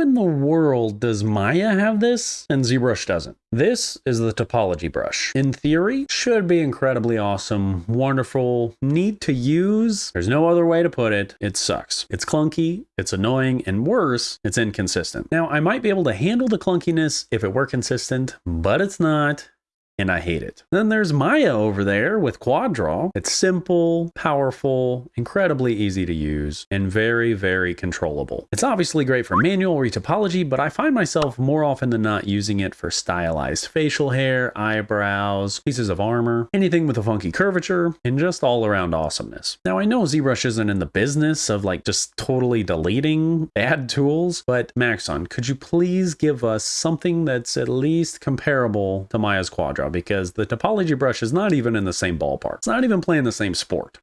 in the world does Maya have this and ZBrush doesn't? This is the topology brush. In theory, should be incredibly awesome, wonderful, neat to use. There's no other way to put it. It sucks. It's clunky, it's annoying, and worse, it's inconsistent. Now, I might be able to handle the clunkiness if it were consistent, but it's not and I hate it. Then there's Maya over there with QuadDraw. It's simple, powerful, incredibly easy to use, and very, very controllable. It's obviously great for manual retopology, but I find myself more often than not using it for stylized facial hair, eyebrows, pieces of armor, anything with a funky curvature, and just all around awesomeness. Now I know ZBrush isn't in the business of like just totally deleting bad tools, but Maxon, could you please give us something that's at least comparable to Maya's QuadDraw? Because the topology brush is not even in the same ballpark. It's not even playing the same sport.